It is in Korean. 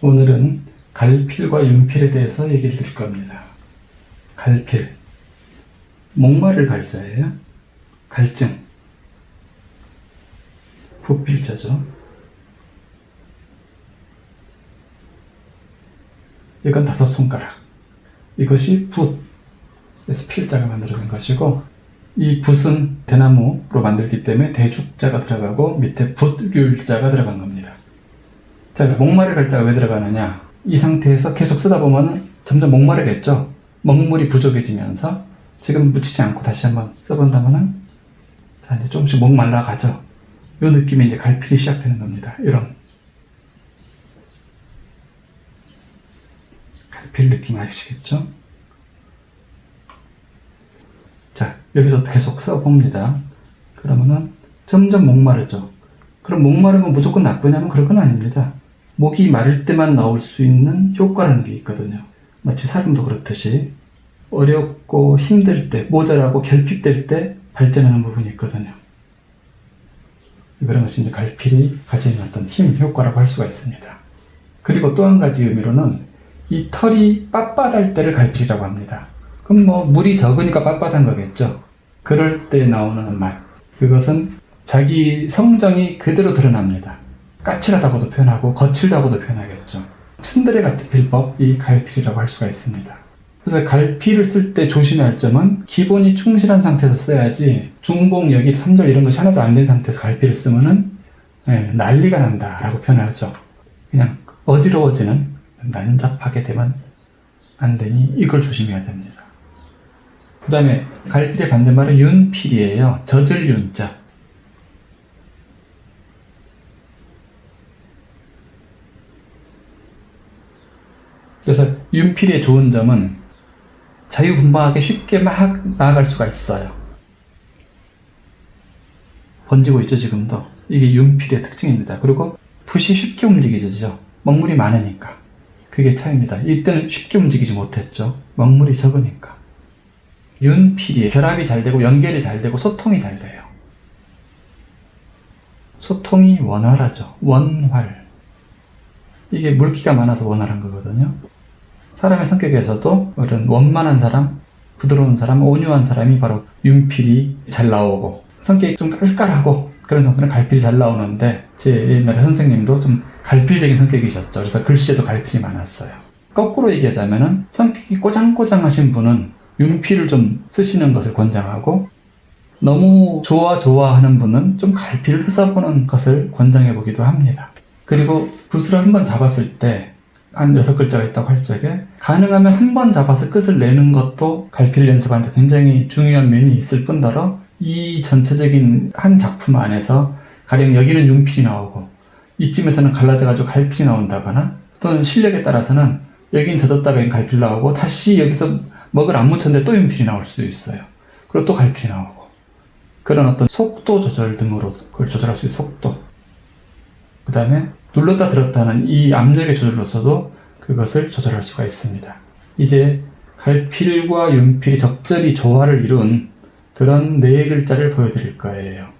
오늘은 갈필과 윤필에 대해서 얘기를 드릴 겁니다. 갈필. 목마를 갈자예요. 갈증. 부필자죠. 이건 다섯 손가락. 이것이 붓에서 필자가 만들어진 것이고 이 붓은 대나무로 만들기 때문에 대죽자가 들어가고 밑에 붓률자가 들어간 겁니다. 자, 목마를 갈자가 왜 들어가느냐? 이 상태에서 계속 쓰다 보면 점점 목마르겠죠? 먹물이 부족해지면서 지금 묻히지 않고 다시 한번 써본다면은 자, 이제 조금씩 목 말라가죠? 이 느낌이 이제 갈필이 시작되는 겁니다. 이런. 갈필 느낌 아시겠죠? 자, 여기서 계속 써봅니다. 그러면은 점점 목마르죠. 그럼 목마르면 무조건 나쁘냐면 그런 건 아닙니다. 목이 마를 때만 나올 수 있는 효과라는 게 있거든요. 마치 사람도 그렇듯이 어렵고 힘들 때, 모자라고 결핍될 때 발전하는 부분이 있거든요. 그런 것이 이제 갈필이 가지는 어떤 힘, 효과라고 할 수가 있습니다. 그리고 또 한 가지 의미로는 이 털이 빳빳할 때를 갈필이라고 합니다. 그럼 뭐 물이 적으니까 빳빳한 거겠죠. 그럴 때 나오는 맛. 그것은 자기 성정이 그대로 드러납니다. 까칠하다고도 표현하고 거칠다고도 표현하겠죠. 츤드레 같은 필법이 갈필이라고 할 수가 있습니다. 그래서 갈필을 쓸 때 조심해야 할 점은 기본이 충실한 상태에서 써야지 중복, 여기, 3절 이런 것이 하나도 안 된 상태에서 갈필을 쓰면은 예, 난리가 난다 라고 표현하죠. 그냥 어지러워지는 난잡하게 되면 안 되니 이걸 조심해야 됩니다. 그 다음에 갈필의 반대말은 윤필이에요. 젖을 윤자. 그래서 윤필의 좋은 점은 자유분방하게 쉽게 막 나아갈 수가 있어요. 번지고 있죠, 지금도. 이게 윤필의 특징입니다. 그리고 붓이 쉽게 움직이죠. 먹물이 많으니까. 그게 차이입니다. 이때는 쉽게 움직이지 못했죠. 먹물이 적으니까. 윤필이 결합이 잘 되고 연결이 잘 되고 소통이 잘 돼요. 소통이 원활하죠. 원활. 이게 물기가 많아서 원활한 거거든요. 사람의 성격에서도 어떤 원만한 사람, 부드러운 사람, 온유한 사람이 바로 윤필이 잘 나오고 성격이 좀 깔깔하고 그런 성격은 갈필이 잘 나오는데 제 옛날에 선생님도 좀 갈필적인 성격이셨죠. 그래서 글씨에도 갈필이 많았어요. 거꾸로 얘기하자면 은 성격이 꼬장꼬장하신 분은 윤필을 좀 쓰시는 것을 권장하고 너무 좋아 좋아 하는 분은 좀 갈필을 써보는 것을 권장해 보기도 합니다. 그리고 붓을 한번 잡았을 때 한 여섯 글자가 있다고 할 적에 가능하면 한 번 잡아서 끝을 내는 것도 갈필 연습하는데 굉장히 중요한 면이 있을 뿐더러 이 전체적인 한 작품 안에서 가령 여기는 윤필이 나오고 이쯤에서는 갈라져가지고 갈필이 나온다거나 또는 실력에 따라서는 여긴 젖었다가 갈필 나오고 다시 여기서 먹을 안 묻혔는데 또 윤필이 나올 수도 있어요. 그리고 또 갈필이 나오고. 그런 어떤 속도 조절 등으로 그걸 조절할 수 있는 속도. 그 다음에 눌렀다 들었다 하는 이 압력의 조절로서도 그것을 조절할 수가 있습니다. 이제 갈필과 윤필이 적절히 조화를 이룬 그런 네 글자를 보여드릴 거예요.